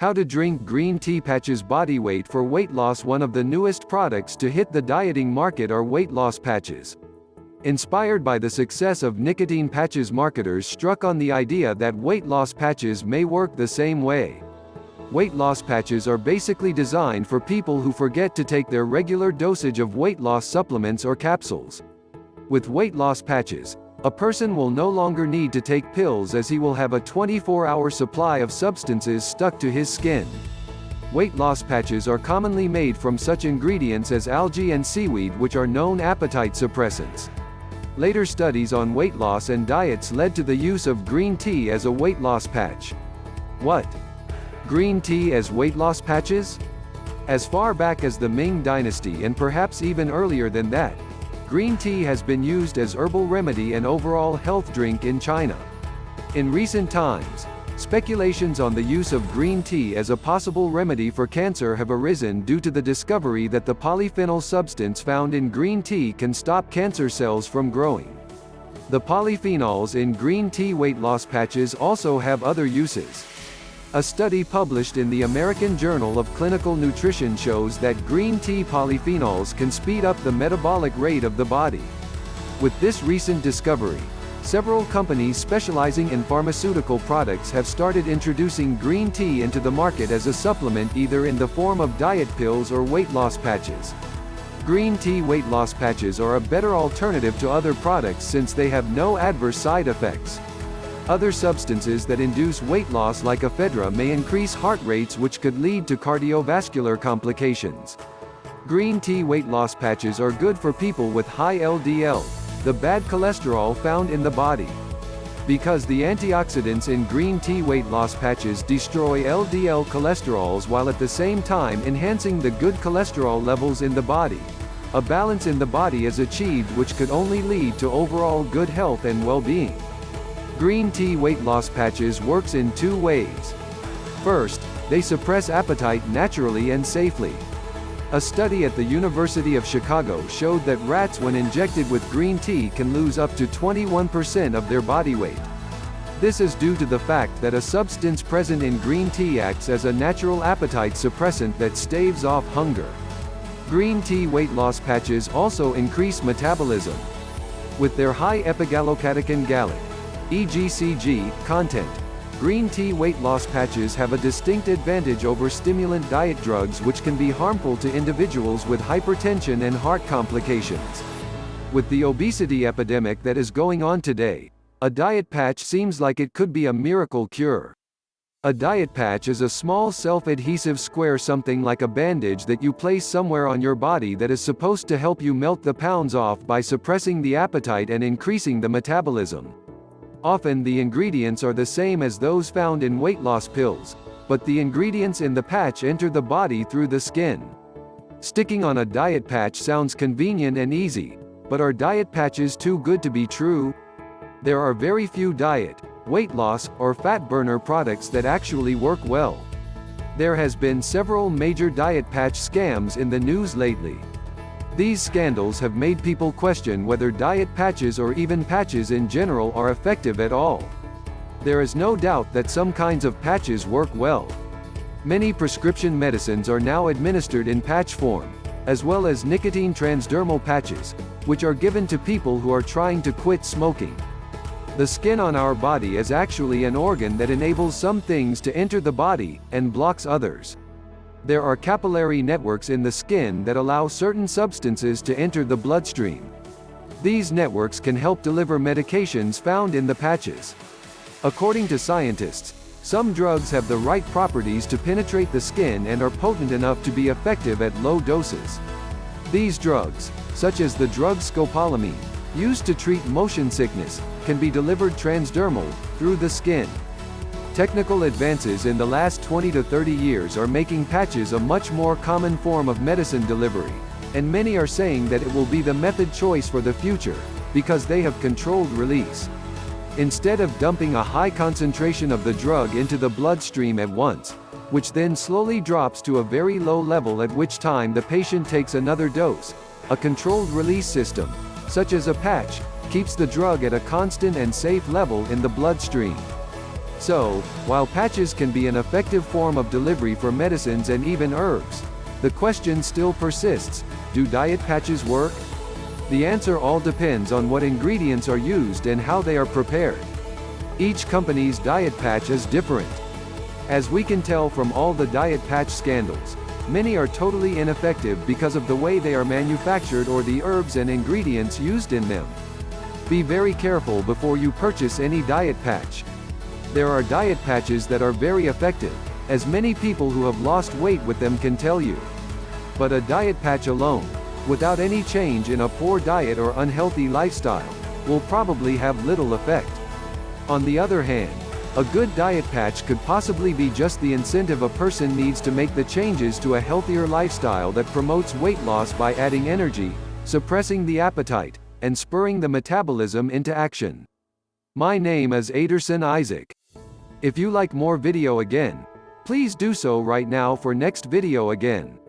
How to drink green tea patches body weight for weight loss One of the newest products to hit the dieting market are weight loss patches. Inspired by the success of nicotine patches marketers struck on the idea that weight loss patches may work the same way. Weight loss patches are basically designed for people who forget to take their regular dosage of weight loss supplements or capsules. With weight loss patches, a person will no longer need to take pills as he will have a 24-hour supply of substances stuck to his skin. Weight loss patches are commonly made from such ingredients as algae and seaweed which are known appetite suppressants. Later studies on weight loss and diets led to the use of green tea as a weight loss patch. What? Green tea as weight loss patches? As far back as the Ming Dynasty and perhaps even earlier than that, Green tea has been used as herbal remedy and overall health drink in China. In recent times, speculations on the use of green tea as a possible remedy for cancer have arisen due to the discovery that the polyphenol substance found in green tea can stop cancer cells from growing. The polyphenols in green tea weight loss patches also have other uses. A study published in the American Journal of Clinical Nutrition shows that green tea polyphenols can speed up the metabolic rate of the body. With this recent discovery, several companies specializing in pharmaceutical products have started introducing green tea into the market as a supplement either in the form of diet pills or weight loss patches. Green tea weight loss patches are a better alternative to other products since they have no adverse side effects. Other substances that induce weight loss like ephedra may increase heart rates which could lead to cardiovascular complications. Green tea weight loss patches are good for people with high LDL, the bad cholesterol found in the body. Because the antioxidants in green tea weight loss patches destroy LDL cholesterols while at the same time enhancing the good cholesterol levels in the body. A balance in the body is achieved which could only lead to overall good health and well-being. Green tea weight loss patches works in two ways. First, they suppress appetite naturally and safely. A study at the University of Chicago showed that rats when injected with green tea can lose up to 21% of their body weight. This is due to the fact that a substance present in green tea acts as a natural appetite suppressant that staves off hunger. Green tea weight loss patches also increase metabolism. With their high epigallocatechin gallate, EGCG, content. Green tea weight loss patches have a distinct advantage over stimulant diet drugs which can be harmful to individuals with hypertension and heart complications. With the obesity epidemic that is going on today, a diet patch seems like it could be a miracle cure. A diet patch is a small self-adhesive square something like a bandage that you place somewhere on your body that is supposed to help you melt the pounds off by suppressing the appetite and increasing the metabolism. Often the ingredients are the same as those found in weight loss pills, but the ingredients in the patch enter the body through the skin. Sticking on a diet patch sounds convenient and easy, but are diet patches too good to be true? There are very few diet, weight loss, or fat burner products that actually work well. There has been several major diet patch scams in the news lately. These scandals have made people question whether diet patches or even patches in general are effective at all. There is no doubt that some kinds of patches work well. Many prescription medicines are now administered in patch form, as well as nicotine transdermal patches, which are given to people who are trying to quit smoking. The skin on our body is actually an organ that enables some things to enter the body, and blocks others. There are capillary networks in the skin that allow certain substances to enter the bloodstream. These networks can help deliver medications found in the patches. According to scientists, some drugs have the right properties to penetrate the skin and are potent enough to be effective at low doses. These drugs, such as the drug scopolamine, used to treat motion sickness, can be delivered transdermal, through the skin. Technical advances in the last 20 to 30 years are making patches a much more common form of medicine delivery, and many are saying that it will be the method choice for the future, because they have controlled release. Instead of dumping a high concentration of the drug into the bloodstream at once, which then slowly drops to a very low level at which time the patient takes another dose, a controlled release system, such as a patch, keeps the drug at a constant and safe level in the bloodstream. So, while patches can be an effective form of delivery for medicines and even herbs, the question still persists, do diet patches work? The answer all depends on what ingredients are used and how they are prepared. Each company's diet patch is different. As we can tell from all the diet patch scandals, many are totally ineffective because of the way they are manufactured or the herbs and ingredients used in them. Be very careful before you purchase any diet patch. There are diet patches that are very effective, as many people who have lost weight with them can tell you. But a diet patch alone, without any change in a poor diet or unhealthy lifestyle, will probably have little effect. On the other hand, a good diet patch could possibly be just the incentive a person needs to make the changes to a healthier lifestyle that promotes weight loss by adding energy, suppressing the appetite, and spurring the metabolism into action. My name is Aderson Isaac. If you like more video again, please do so right now for next video again.